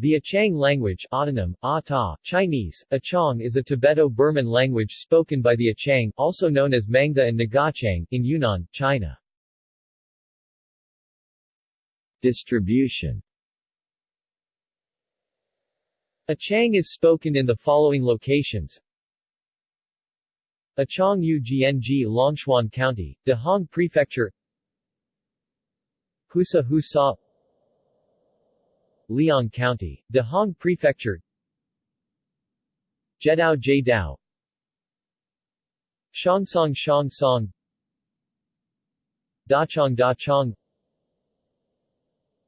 The Achang language autonym, Ata, Chinese, Achang is a Tibeto-Burman language spoken by the Achang also known as Mangda and Nagachang, in Yunnan, China. Distribution Achang is spoken in the following locations Achang Ugng Longchuan County, Dehong Prefecture Husa Husa Liang County, Dehong Prefecture. Jedao Jedao Shongsong Shongsong Dachong Dachong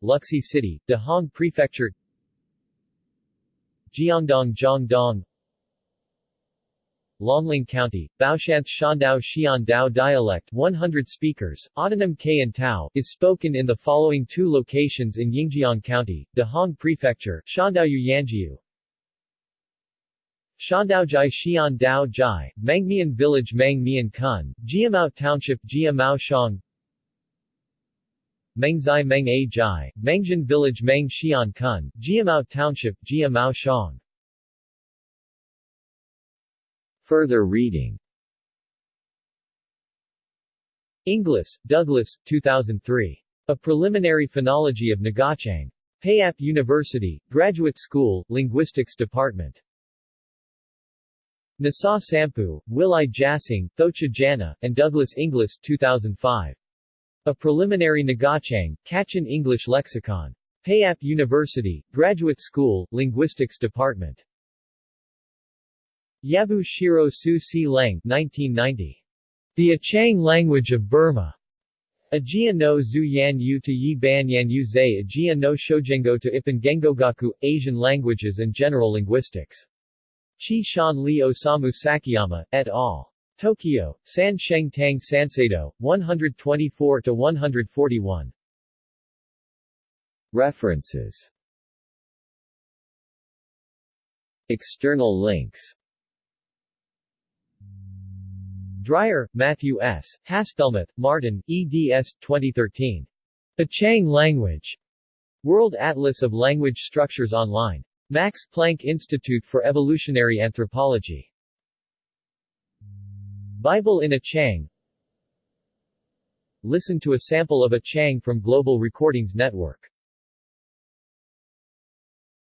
Luxi City, Dehong Prefecture. Jiangdong Jiangdong Longling County, Baoshanth Shandao Xiandao dialect 100 speakers, autonym K and Tao, is spoken in the following two locations in Yingjiang County, Dehong Prefecture, Shandaoyu Yanjiu, Shandaojai Xian Dao Jai, Mangmian Village Mangmian Kun, Jiamao Township Jiamao Shang. Mengzai Meng A Jai, Mengjian Village Meng Xian Kun, Jiamao Township Jiamao Shang Further reading Inglis, Douglas, 2003. A Preliminary Phonology of Ngochang. Payap University, Graduate School, Linguistics Department. Nasa Sampu, Will I Jasing, Thocha Jana, and Douglas Inglis, 2005. A Preliminary Ngochang, Kachin English Lexicon. Payap University, Graduate School, Linguistics Department. Yabu Shiro Su Si Leng 1990. The Achang Language of Burma. Ajia no Zhu Yan Yu to Yi Ban Yan Yu Zai Ajia no Shojengo to Ipan Gengogaku, Asian Languages and General Linguistics. Chi Shan Li Osamu Sakiyama, et al. Tokyo, San Sheng Tang Sanseido, 124-141. References External links Dryer, Matthew S., Haspelmath, Martin, eds. 2013. Achang Language. World Atlas of Language Structures Online. Max Planck Institute for Evolutionary Anthropology. Bible in Achang Listen to a sample of Achang from Global Recordings Network